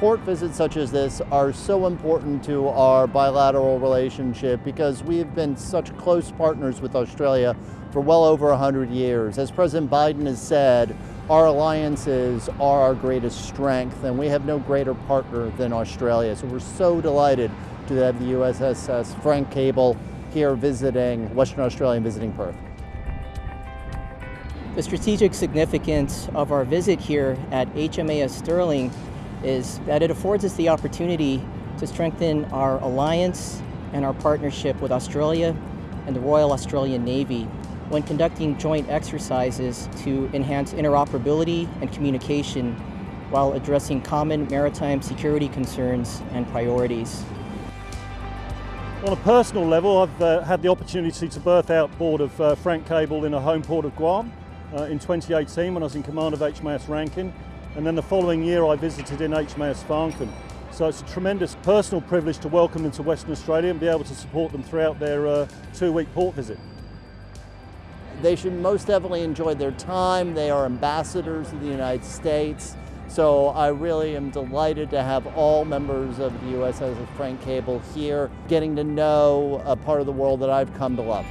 Port visits such as this are so important to our bilateral relationship because we have been such close partners with Australia for well over 100 years. As President Biden has said, our alliances are our greatest strength and we have no greater partner than Australia. So we're so delighted to have the USS Frank Cable here visiting Western Australia and visiting Perth. The strategic significance of our visit here at HMAS Stirling is that it affords us the opportunity to strengthen our alliance and our partnership with Australia and the Royal Australian Navy when conducting joint exercises to enhance interoperability and communication while addressing common maritime security concerns and priorities. On a personal level, I've uh, had the opportunity to berth outboard of uh, Frank Cable in a home port of Guam uh, in 2018 when I was in command of HMAS Rankin and then the following year I visited in HMAS Farncombe. So it's a tremendous personal privilege to welcome them to Western Australia and be able to support them throughout their uh, two-week port visit. They should most definitely enjoy their time. They are ambassadors of the United States. So I really am delighted to have all members of the USS Frank Cable here, getting to know a part of the world that I've come to love.